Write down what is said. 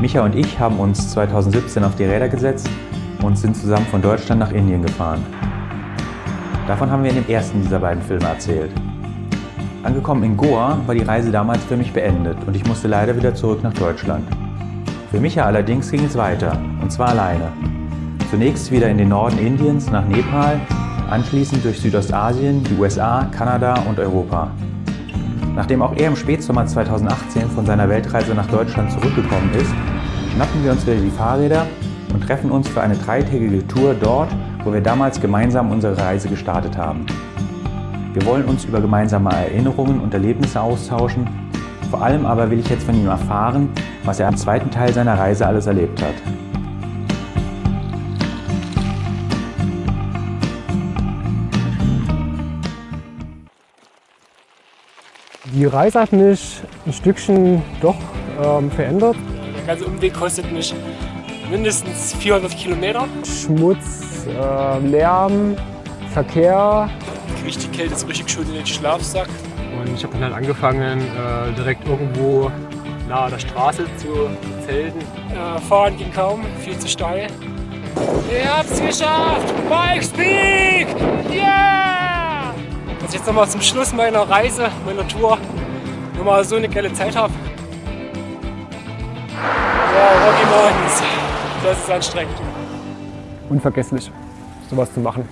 Micha und ich haben uns 2017 auf die Räder gesetzt und sind zusammen von Deutschland nach Indien gefahren. Davon haben wir in dem ersten dieser beiden Filme erzählt. Angekommen in Goa war die Reise damals für mich beendet und ich musste leider wieder zurück nach Deutschland. Für Micha allerdings ging es weiter, und zwar alleine. Zunächst wieder in den Norden Indiens nach Nepal, anschließend durch Südostasien, die USA, Kanada und Europa. Nachdem auch er im Spätsommer 2018 von seiner Weltreise nach Deutschland zurückgekommen ist, schnappen wir uns wieder die Fahrräder und treffen uns für eine dreitägige Tour dort, wo wir damals gemeinsam unsere Reise gestartet haben. Wir wollen uns über gemeinsame Erinnerungen und Erlebnisse austauschen. Vor allem aber will ich jetzt von ihm erfahren, was er am zweiten Teil seiner Reise alles erlebt hat. Die Reise hat mich ein Stückchen doch ähm, verändert. Der ganze Umweg kostet mich mindestens 400 Kilometer. Schmutz, äh, Lärm, Verkehr. Die Kälte so richtig schön in den Schlafsack. Und ich habe dann halt angefangen, äh, direkt irgendwo nahe der Straße zu zelten. Äh, fahren ging kaum, viel zu steil. Ihr habt's geschafft! Bike jetzt nochmal zum Schluss meiner Reise, meiner Tour, nochmal so eine geile Zeit habe. Wow, Rocky Mountains. Das ist anstrengend. Unvergesslich, sowas zu machen.